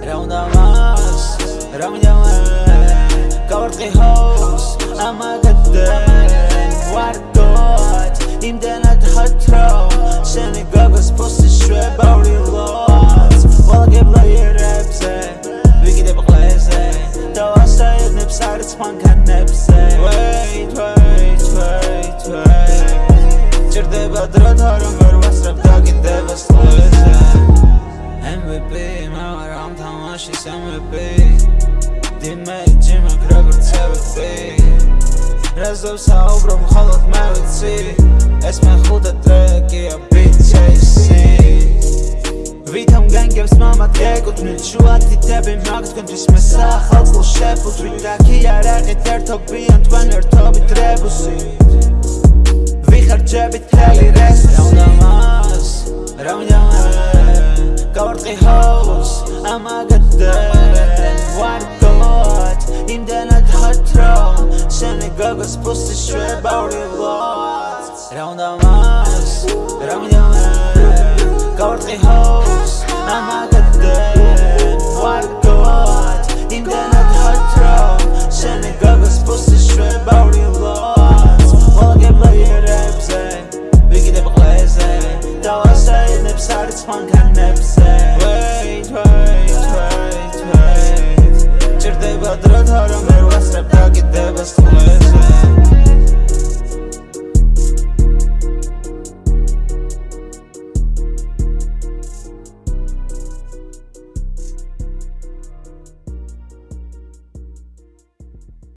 რა უნდა მას რა უნდა მას გავარტყი ჰოს ამაგადენ ვარდოთ. იმდენად ხათრო შენი გაგოს პოსი შვება ვრილოც ვალაგებ ლაიერებზე ვიგიდებ ყლეზე და ვასაედნებს არის მანქანა MVP მამა რამ თამაშის MVP დიმეჯი მაგ როგორც MVP რაზო საუბრობ მხოლოდ მე ვიცი ეს მეხუთე ტრეკია BTC ვითომ განგებს მამა გეკუთვნილ შუათითები მაგ თქვენთვის მე სახალხო შეფუთვით და კი არაღით ერთობიან თქვენ ერთობით რებუსი ვიხარჯებით თელი რეს გაგოს პუსტი შვება ვრილოც რაუნდა მას? რამდა მე გავარტყი ჰოს ამაგდე ვარ გოთ იმდანად ხათრო შენ გაგოს პუსტი შვება ვრილოც მოგება ერებზე ვიგიდებ ყლეზე. დავასაინებს არის მანქანებზე